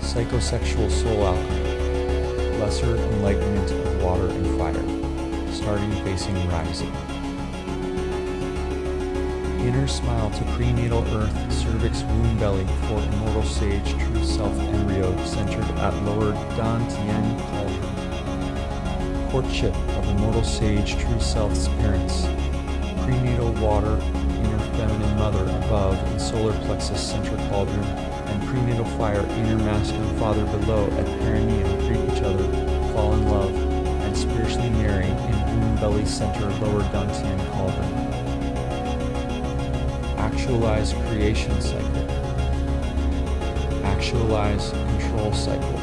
Psychosexual Soul Alchemy Lesser Enlightenment of Water and Fire starting facing rising. Inner smile to prenatal earth, cervix, womb belly for immortal sage, true self embryo centered at lower Dantian cauldron. Courtship of immortal sage, true self's parents. Prenatal water, inner feminine mother above and solar plexus center cauldron, and prenatal fire, inner masculine father below at perineum greet each other, fall in love, and spiritually marry in womb belly center lower Dantian cauldron. Actualize creation cycle. Actualize control cycle.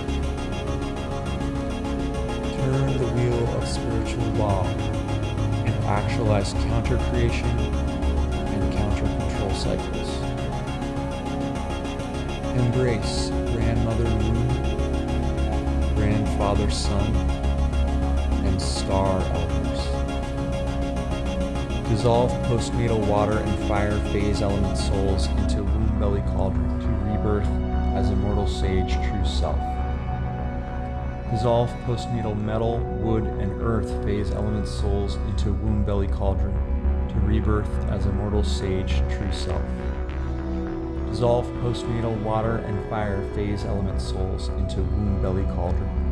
Turn the wheel of spiritual law and actualize counter creation and counter control cycles. Embrace grandmother moon, grandfather sun, and star. Dissolve postnatal water and fire phase element souls into womb belly cauldron to rebirth as immortal sage true self. Dissolve postnatal metal, wood, and earth phase element souls into womb belly cauldron to rebirth as immortal sage true self. Dissolve postnatal water and fire phase element souls into womb belly cauldron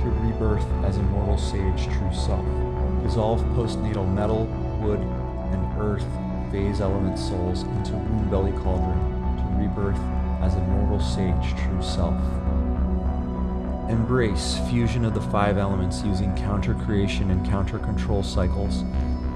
to rebirth as immortal sage true self. Dissolve postnatal metal, wood, and earth phase element souls into womb belly cauldron to rebirth as immortal sage true self. Embrace fusion of the five elements using counter creation and counter control cycles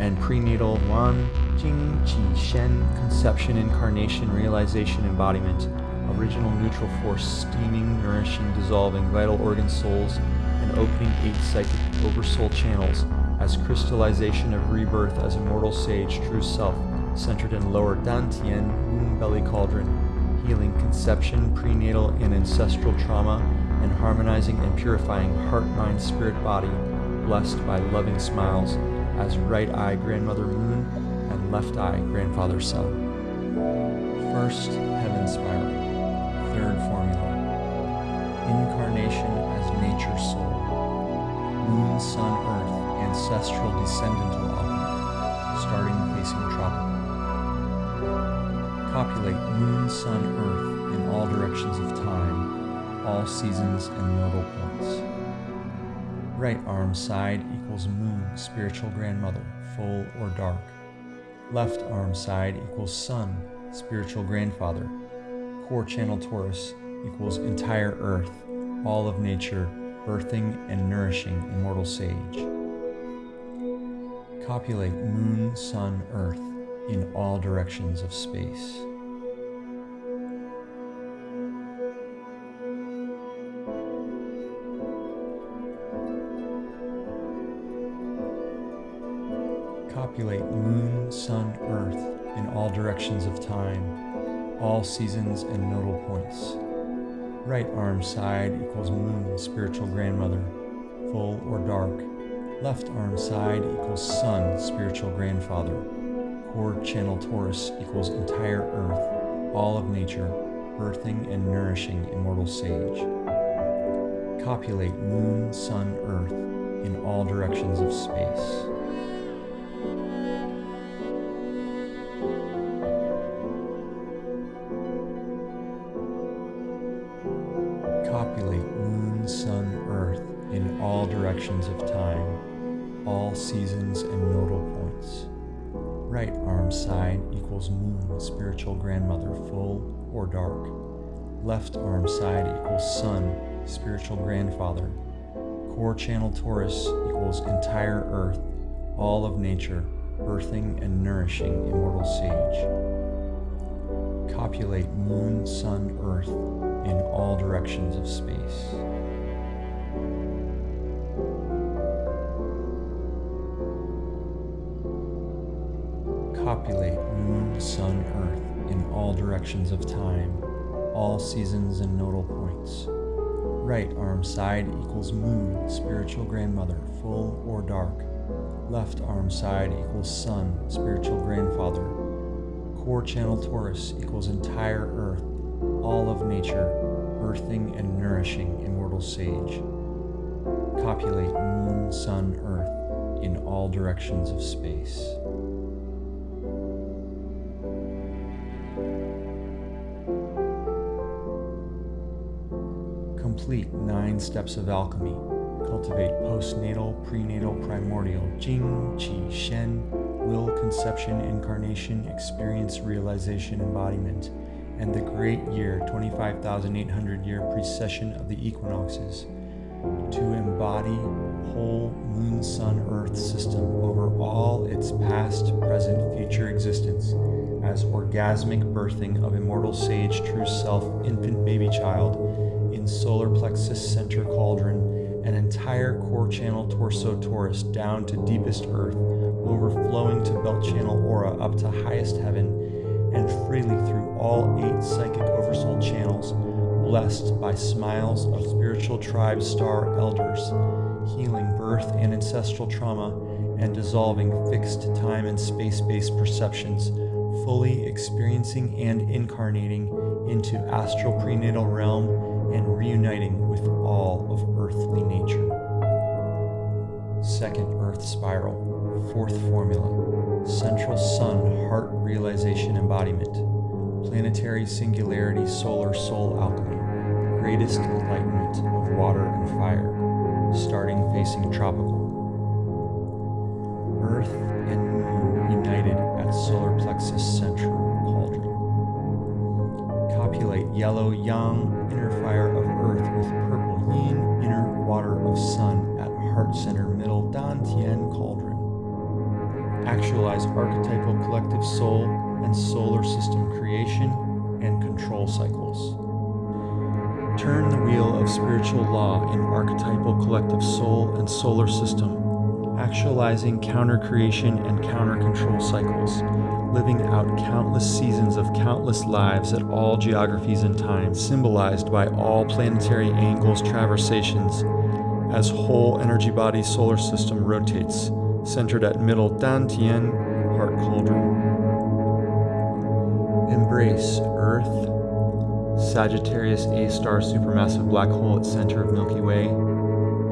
and prenatal Yuan Jing Qi Shen conception incarnation realization embodiment original neutral force steaming nourishing dissolving vital organ souls and opening eight psychic oversoul channels as crystallization of rebirth as immortal sage true self centered in lower dantian womb belly cauldron healing conception prenatal and ancestral trauma and harmonizing and purifying heart mind spirit body blessed by loving smiles as right eye grandmother moon and left eye grandfather sun. First heaven spiral. Third formula. Incarnation as nature soul. Moon sun earth ancestral descendantal alchemy, starting facing tropical. Copulate moon, sun, earth in all directions of time, all seasons and nodal points. Right arm side equals moon, spiritual grandmother, full or dark. Left arm side equals sun, spiritual grandfather. Core channel torus equals entire earth, all of nature, birthing and nourishing immortal sage. Copulate moon, sun, earth in all directions of space. Copulate moon, sun, earth in all directions of time, all seasons and nodal points. Right arm side equals moon, spiritual grandmother, full or dark. Left arm side equals sun, spiritual grandfather. Core channel torus equals entire earth, all of nature, birthing and nourishing immortal sage. Copulate moon, sun, earth in all directions of space. Copulate moon, sun, earth in all directions of time, all seasons and nodal points. Right arm side equals moon, spiritual grandmother, full or dark. Left arm side equals sun, spiritual grandfather. Core channel torus equals entire earth, all of nature, birthing and nourishing immortal sage. Copulate moon, sun, earth in all directions of space. Copulate moon, sun, earth in all directions of time, all seasons and nodal points. Right arm side equals moon, spiritual grandmother, full or dark. Left arm side equals sun, spiritual grandfather. Core channel torus equals entire earth, all of nature, earthing and nourishing immortal sage. Copulate moon, sun, earth in all directions of space. Nine steps of alchemy. Cultivate postnatal, prenatal, primordial, Jing, Qi, Shen, will, conception, incarnation, experience, realization, embodiment, and the great year, 25,800 year precession of the equinoxes, to embody whole moon, sun, earth system over all its past, present, future existence as orgasmic birthing of immortal sage, true self, infant baby child solar plexus center cauldron, an entire core channel torso torus down to deepest earth, overflowing to belt channel aura up to highest heaven, and freely through all eight psychic oversoul channels, blessed by smiles of spiritual tribe star elders, healing birth and ancestral trauma, and dissolving fixed time and space based perceptions, fully experiencing and incarnating into astral prenatal realm and reuniting with all of earthly nature. Second Earth Spiral, fourth formula, Central Sun Heart Realization Embodiment, Planetary Singularity Solar Soul Alchemy, Greatest Enlightenment of Water and Fire, starting facing tropical. Earth and Moon united at Solar Plexus Central cauldron. Copulate yellow yang Actualize archetypal collective soul and solar system creation and control cycles. Turn the wheel of spiritual law in archetypal collective soul and solar system, actualizing counter creation and counter control cycles living out countless seasons of countless lives at all geographies and times, symbolized by all planetary angles traversations, as whole energy body solar system rotates, centered at middle Dantian heart cauldron. Embrace Earth, Sagittarius A star supermassive black hole at center of Milky Way,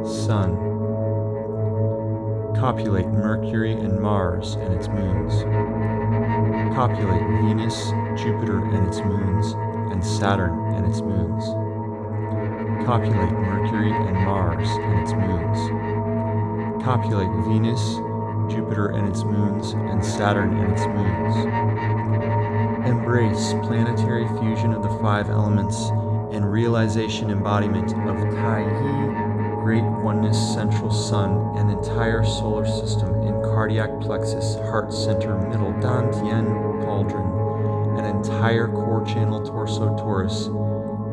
Sun, copulate Mercury and Mars and its moons. Copulate Venus, Jupiter and its moons, and Saturn and its moons. Copulate Mercury and Mars and its moons. Copulate Venus, Jupiter and its moons, and Saturn and its moons. Embrace planetary fusion of the five elements and realization embodiment of Tai Yi great oneness central sun and entire solar system in cardiac plexus, heart center, middle Dan dantian cauldron, an entire core channel torso torus,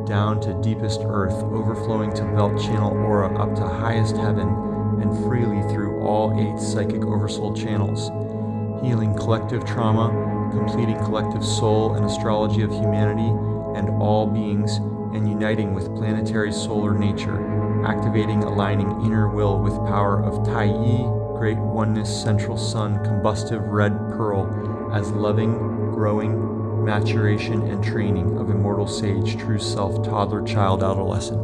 down to deepest earth, overflowing to belt channel aura up to highest heaven, and freely through all eight psychic oversoul channels, healing collective trauma, completing collective soul and astrology of humanity and all beings, and uniting with planetary solar nature activating, aligning inner will with power of Tai Yi, great oneness, central sun, combustive red pearl, as loving, growing, maturation, and training of immortal sage, true self, toddler, child, adolescent.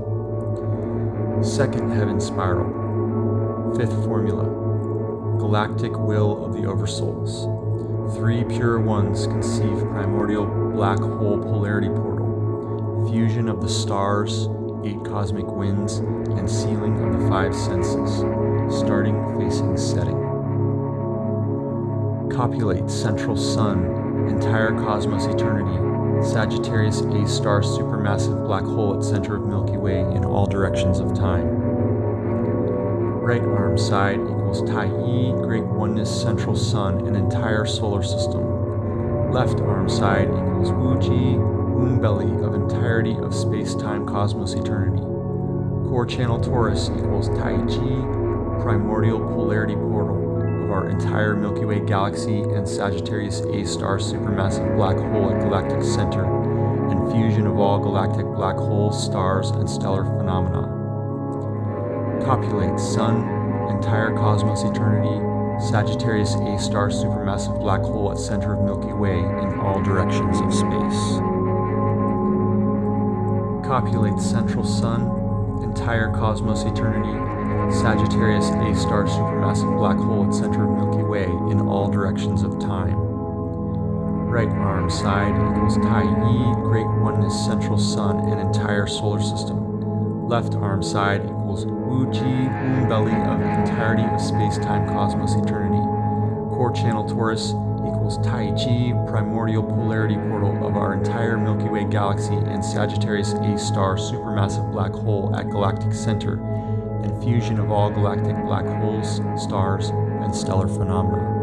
Second heaven spiral. Fifth formula. Galactic will of the oversouls. Three pure ones conceive primordial black hole polarity portal. Fusion of the stars, eight cosmic winds, and sealing of the five senses, starting facing setting. Copulate central sun, entire cosmos eternity, Sagittarius A star supermassive black hole at center of Milky Way in all directions of time. Right arm side equals Taiyi, Great Oneness Central Sun, and entire solar system. Left arm side equals Wuji, Womb Belly of entirety of space-time cosmos eternity. Core channel torus equals Tai Taiji, primordial polarity portal of our entire Milky Way galaxy and Sagittarius A star supermassive black hole at galactic center, and fusion of all galactic black holes, stars, and stellar phenomena. Copulate Sun, entire cosmos eternity, Sagittarius A star supermassive black hole at center of Milky Way in all directions of space. Copulate Central Sun, entire cosmos eternity, Sagittarius A star supermassive black hole at center of Milky Way in all directions of time. Right arm side equals Taiyi, Great Oneness Central Sun and entire solar system. Left arm side equals Wuji, Belly of entirety of space-time cosmos eternity. Core channel torus equals Taiji, primordial polarity portal of our entire Milky Way galaxy and Sagittarius A star supermassive black hole at galactic center, and fusion of all galactic black holes, stars, and stellar phenomena.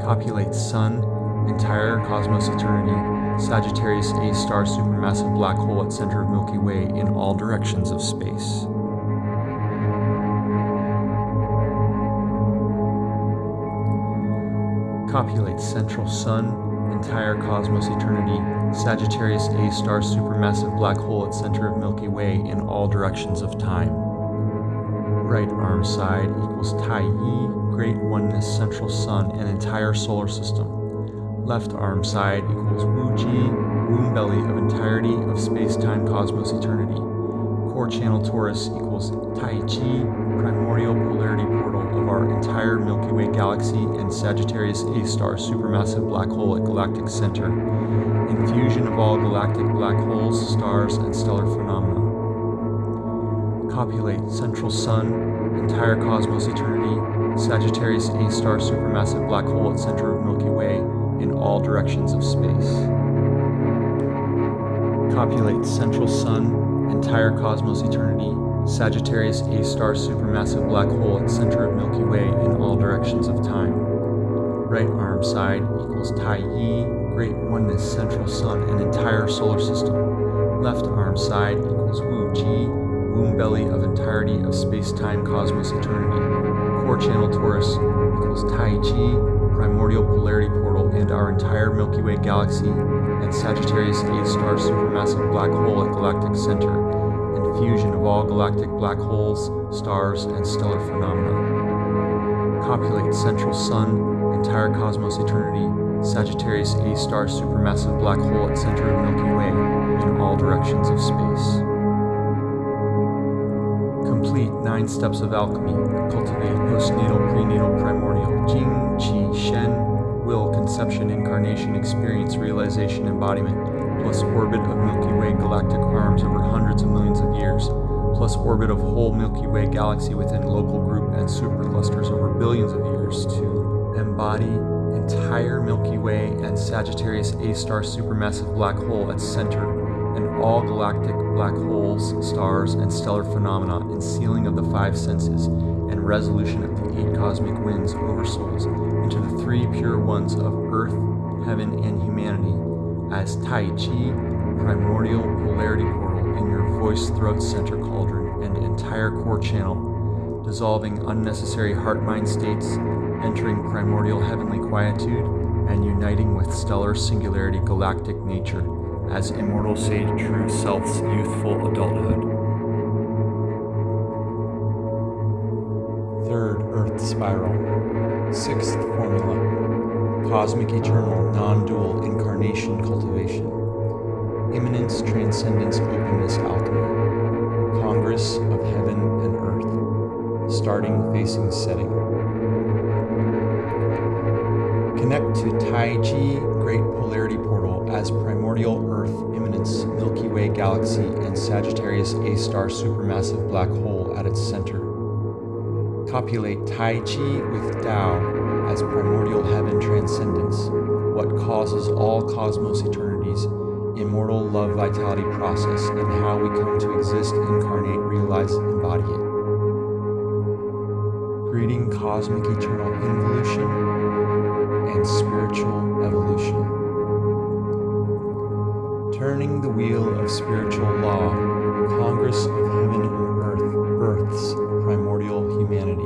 Copulate Sun, entire cosmos eternity, Sagittarius A star supermassive black hole at center of Milky Way in all directions of space. copulate central sun, entire cosmos eternity, Sagittarius A star supermassive black hole at center of Milky Way in all directions of time. Right arm side equals Taiyi, great oneness central sun and entire solar system. Left arm side equals Wuji, womb belly of entirety of space-time cosmos eternity. Core channel torus equals Taiji, primordial polarity portal of our entire Milky Way galaxy and Sagittarius A star supermassive black hole at galactic center, infusion of all galactic black holes, stars, and stellar phenomena. Copulate central sun, entire cosmos eternity, Sagittarius A star supermassive black hole at center of Milky Way in all directions of space. Copulate central sun, entire cosmos eternity, Sagittarius A star supermassive black hole at center of Milky Way in all directions of time. Right arm side equals Tai Yi, Great Oneness Central Sun and entire solar system. Left arm side equals Wu Ji, Womb Belly of entirety of space-time cosmos eternity. Core channel torus equals Tai Chi, primordial polarity and our entire Milky Way galaxy and Sagittarius A star supermassive black hole at galactic center and fusion of all galactic black holes, stars, and stellar phenomena. Copulate central sun, entire cosmos eternity, Sagittarius A star supermassive black hole at center of Milky Way in all directions of space. Complete nine steps of alchemy. Cultivate postnatal, prenatal, primordial, Jing, Qi, Shen, will, conception, incarnation, experience, realization, embodiment, plus orbit of Milky Way galactic arms over hundreds of millions of years, plus orbit of whole Milky Way galaxy within local group and superclusters over billions of years to embody entire Milky Way and Sagittarius A star supermassive black hole at center and all galactic black holes, stars, and stellar phenomena in sealing of the five senses and resolution of the eight cosmic winds oversouls into the three pure ones of earth, heaven, and humanity as Tai Chi, primordial polarity portal in your voice throat center cauldron and entire core channel, dissolving unnecessary heart mind states, entering primordial heavenly quietude, and uniting with stellar singularity galactic nature as immortal sage true self's youthful adulthood. Taiji Great Polarity Portal as primordial Earth, immanence, Milky Way galaxy, and Sagittarius A star supermassive black hole at its center. Copulate Taiji with Tao as primordial heaven transcendence, what causes all cosmos eternities, immortal love vitality process, and how we come to exist, incarnate, realize, embody it. greeting cosmic eternal involution and spiritual evolution. Turning the wheel of spiritual law, Congress of Heaven and Earth births primordial humanity.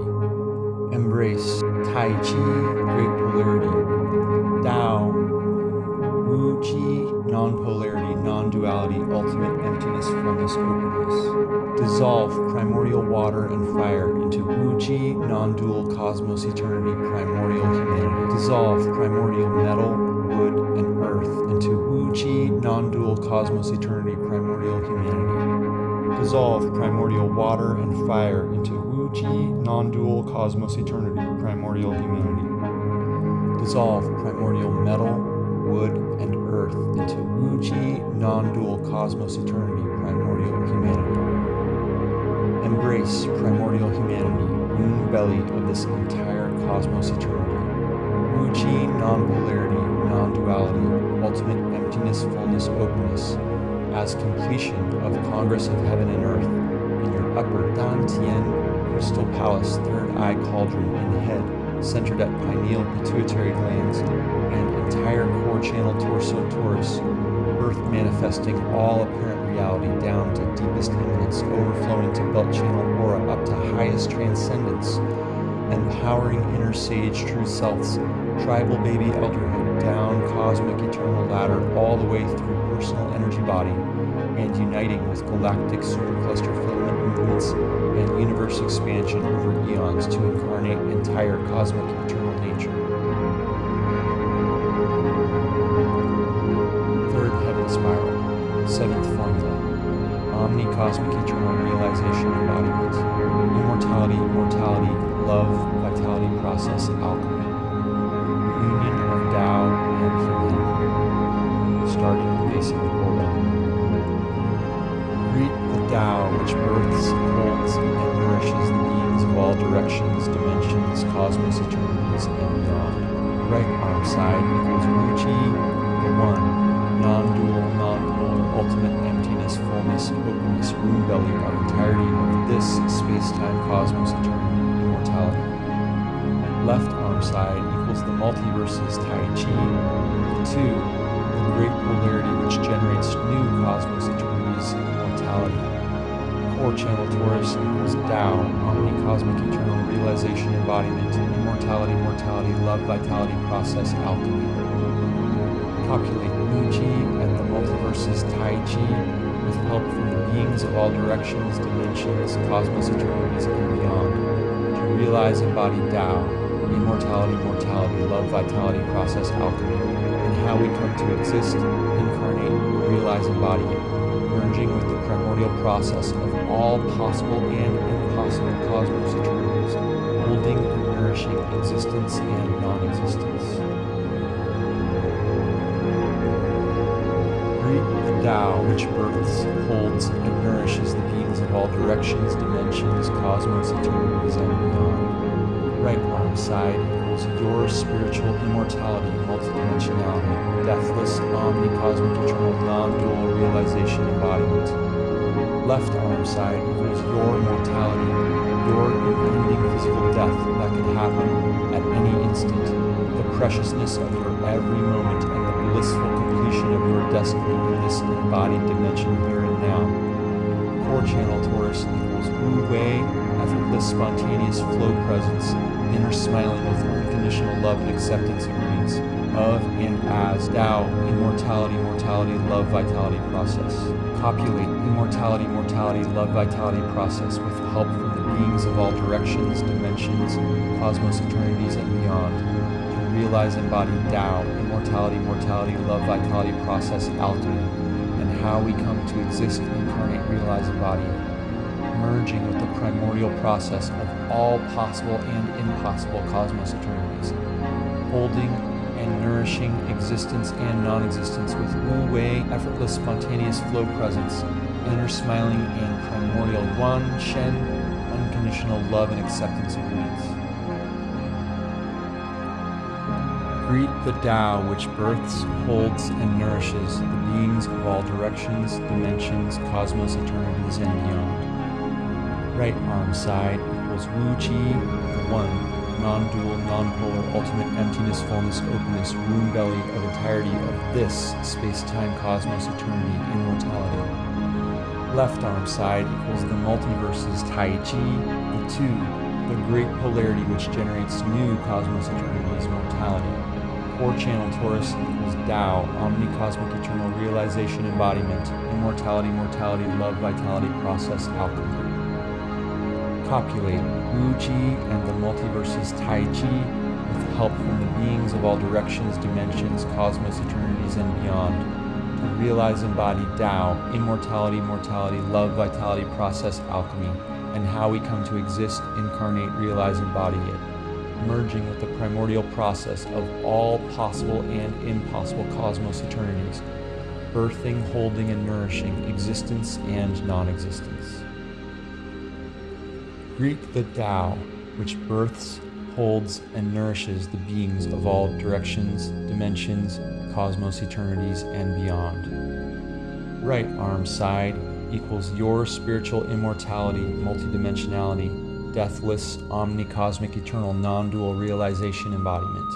Embrace Tai Chi, Great Polarity, Tao, Wu Chi, Non-Polarity, Non-Duality, Ultimate Emptiness, Fullness, Openness. Dissolve primordial water and fire into Wu Chi, Non-Dual Cosmos, Eternity, Primordial Humanity. Dissolve primordial metal, wood, and earth into Wu Chi, Non-Dual Cosmos, Eternity, Primordial Humanity. Dissolve primordial water and fire into Wu Chi, Non-Dual Cosmos, Eternity, Primordial Humanity. Dissolve primordial metal, non-dual cosmos eternity, primordial humanity. Embrace primordial humanity, womb belly of this entire cosmos eternity. Wu non-polarity, non-duality, ultimate emptiness, fullness, openness, as completion of Congress of Heaven and Earth in your upper Dan Tien crystal palace, third eye cauldron, and head centered at pineal pituitary glands and entire core channel torso torus, earth manifesting all apparent reality down to deepest immanence, overflowing to belt channel aura up to highest transcendence, empowering inner sage true selves, tribal baby elderhood, down cosmic eternal ladder all the way through personal energy body, and uniting with galactic supercluster filament movements and universe expansion over eons to incarnate entire cosmic eternal nature. Cosmic eternal realization embodiment, immortality, mortality, love, vitality process, alchemy, union of Tao and humanity, starting with basic order. Greet the Tao which births, holds, and nourishes the beings of all directions, dimensions, cosmos, eternities, and beyond. Right arm side equals Wu Chi, the one, belly of entirety of this space-time cosmos, eternity, immortality. Left arm side equals the multiverse's Tai Chi, the two, the great polarity which generates new cosmos, eternities, immortality. Core channel torus equals Tao, omni cosmic eternal realization embodiment, immortality, mortality, love, vitality, process, alchemy. Calculate Wu Chi and the multiverse's Tai Chi with help from the beings of all directions, dimensions, cosmos, eternities, and beyond to realize embodied Tao, immortality, mortality, love, vitality, process, alchemy, and how we come to exist, incarnate, realize, embody merging with the primordial process of all possible and impossible cosmos eternities, holding and nourishing existence and non-existence. Tao which births, holds, and nourishes the beings of all directions, dimensions, cosmos, eternities, and beyond. Right arm side equals your spiritual immortality, multidimensionality, deathless, omni-cosmic, eternal, non-dual realization embodiment. Left arm side equals your mortality, your impending physical death that can happen at any instant, the preciousness of your every moment and the blissful of your destiny in this embodied dimension here and now. Core channel torus equals Wu Wei, effortless, spontaneous flow presence, inner smiling with unconditional love and acceptance agreements of and as Tao, immortality, mortality, love, vitality process. Copulate immortality, mortality, love, vitality process with help from the beings of all directions, dimensions, cosmos, eternities, and beyond. Realize embodied Tao, immortality, mortality, love, vitality process, alchemy, and how we come to exist, incarnate, realize, embody it merging with the primordial process of all possible and impossible cosmos eternities, holding and nourishing existence and non-existence with Wu Wei, effortless, spontaneous flow presence, inner smiling and primordial Guan Shen, unconditional love and acceptance agreements. Greet the Tao which births, holds, and nourishes the beings of all directions, dimensions, cosmos, eternities, and beyond right arm side equals Wu Chi, the one, non-dual, non-polar, ultimate emptiness, fullness, openness, womb belly of entirety of this space-time cosmos eternity immortality. Left arm side equals the multiverses Tai Chi, the two, the great polarity which generates new cosmos eternity's mortality. Core channel torus equals Tao, omni-cosmic eternal realization embodiment, immortality, mortality, love, vitality, process, alchemy copulate Wu Chi and the multiverses Tai Chi with help from the beings of all directions, dimensions, cosmos, eternities, and beyond to realize embody Tao, immortality, mortality, love, vitality, process, alchemy, and how we come to exist, incarnate, realize, embody it, merging with the primordial process of all possible and impossible cosmos eternities, birthing, holding, and nourishing existence and non existence. Greek the Tao, which births, holds, and nourishes the beings of all directions, dimensions, cosmos, eternities, and beyond. Right arm side equals your spiritual immortality, multidimensionality, deathless, omni-cosmic, eternal, non-dual realization embodiment.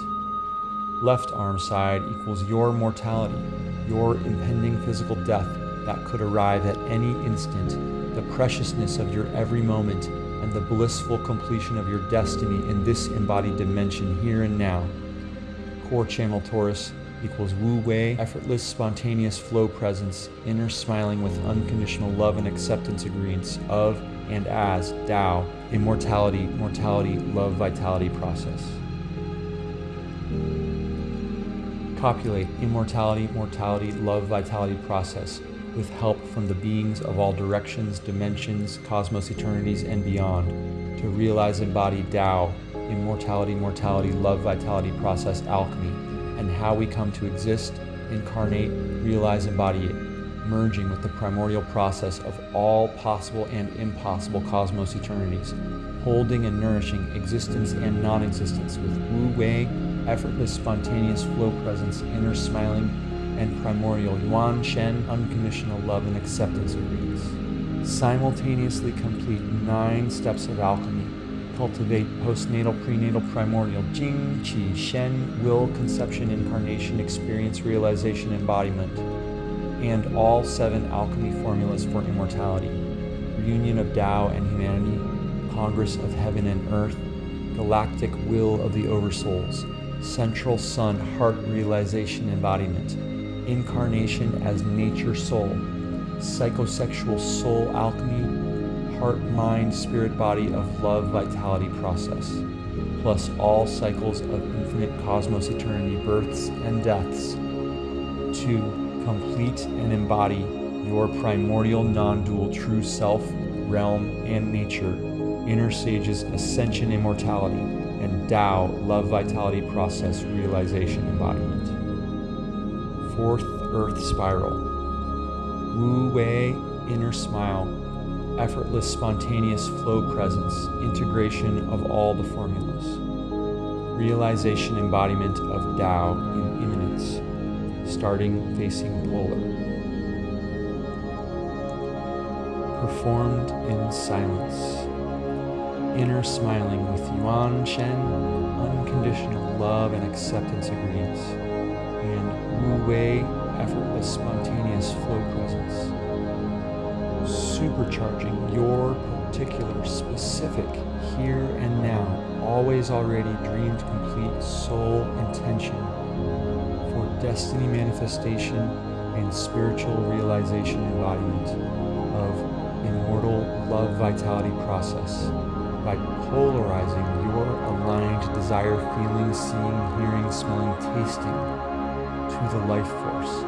Left arm side equals your mortality, your impending physical death that could arrive at any instant, the preciousness of your every moment, and the blissful completion of your destiny in this embodied dimension here and now. Core channel torus equals Wu Wei, effortless, spontaneous flow presence, inner smiling with unconditional love and acceptance agreements of and as Tao, immortality, mortality, love, vitality process. Copulate, immortality, mortality, love, vitality process with help from the beings of all directions, dimensions, cosmos, eternities, and beyond, to realize embodied Tao, immortality, mortality, love, vitality, process, alchemy, and how we come to exist, incarnate, realize, embody it, merging with the primordial process of all possible and impossible cosmos eternities, holding and nourishing existence and non-existence with Wu Wei, effortless, spontaneous flow presence, inner smiling, and primordial Yuan Shen unconditional love and acceptance agreements. Simultaneously complete nine steps of alchemy. Cultivate postnatal, prenatal, primordial, Jing, Qi, Shen, will, conception, incarnation, experience, realization, embodiment, and all seven alchemy formulas for immortality. Reunion of Tao and humanity, Congress of heaven and earth, galactic will of the oversouls, central sun heart realization embodiment, incarnation as nature soul, psychosexual soul alchemy, heart, mind, spirit, body of love vitality process, plus all cycles of infinite cosmos eternity births and deaths, to complete and embody your primordial non-dual true self, realm, and nature, inner sages ascension immortality, and Tao love vitality process realization embodiment fourth earth spiral. Wu Wei, inner smile, effortless, spontaneous flow presence, integration of all the formulas. Realization embodiment of Tao in starting facing polar. Performed in silence. Inner smiling with Yuan Shen, unconditional love and acceptance agreements and Wu Wei, effortless, spontaneous flow presence. Supercharging your particular, specific, here and now, always already dreamed complete soul intention destiny manifestation and spiritual realization embodiment of immortal love vitality process by polarizing your aligned desire, feeling, seeing, hearing, smelling, tasting to the life force.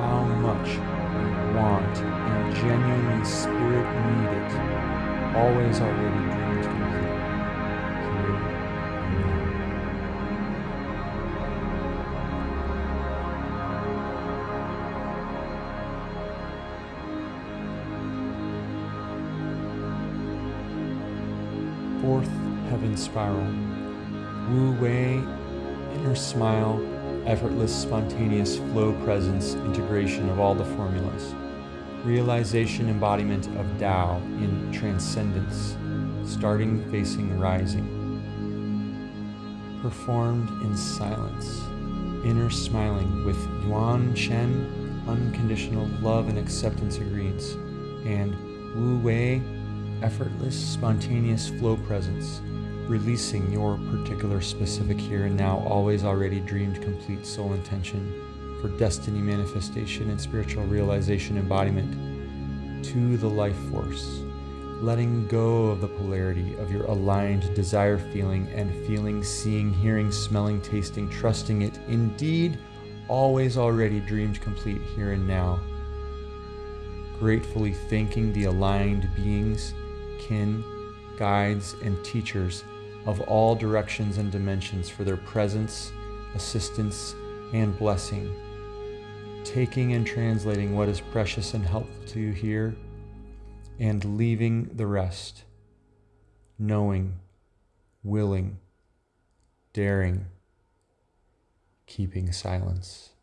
How much we want and genuinely spirit need it, always already spiral. Wu Wei, inner smile, effortless, spontaneous flow presence integration of all the formulas, realization embodiment of Tao in transcendence, starting facing rising. Performed in silence, inner smiling with Yuan Shen, unconditional love and acceptance agreements, and Wu Wei, effortless, spontaneous flow presence, releasing your particular specific here and now, always already dreamed complete soul intention for destiny manifestation and spiritual realization embodiment to the life force letting go of the polarity of your aligned desire feeling and feeling, seeing, hearing, smelling, tasting, trusting it indeed always already dreamed complete here and now. Gratefully thanking the aligned beings, kin, guides, and teachers of all directions and dimensions for their presence, assistance, and blessing. Taking and translating what is precious and helpful to you here and leaving the rest, knowing, willing, daring, keeping silence.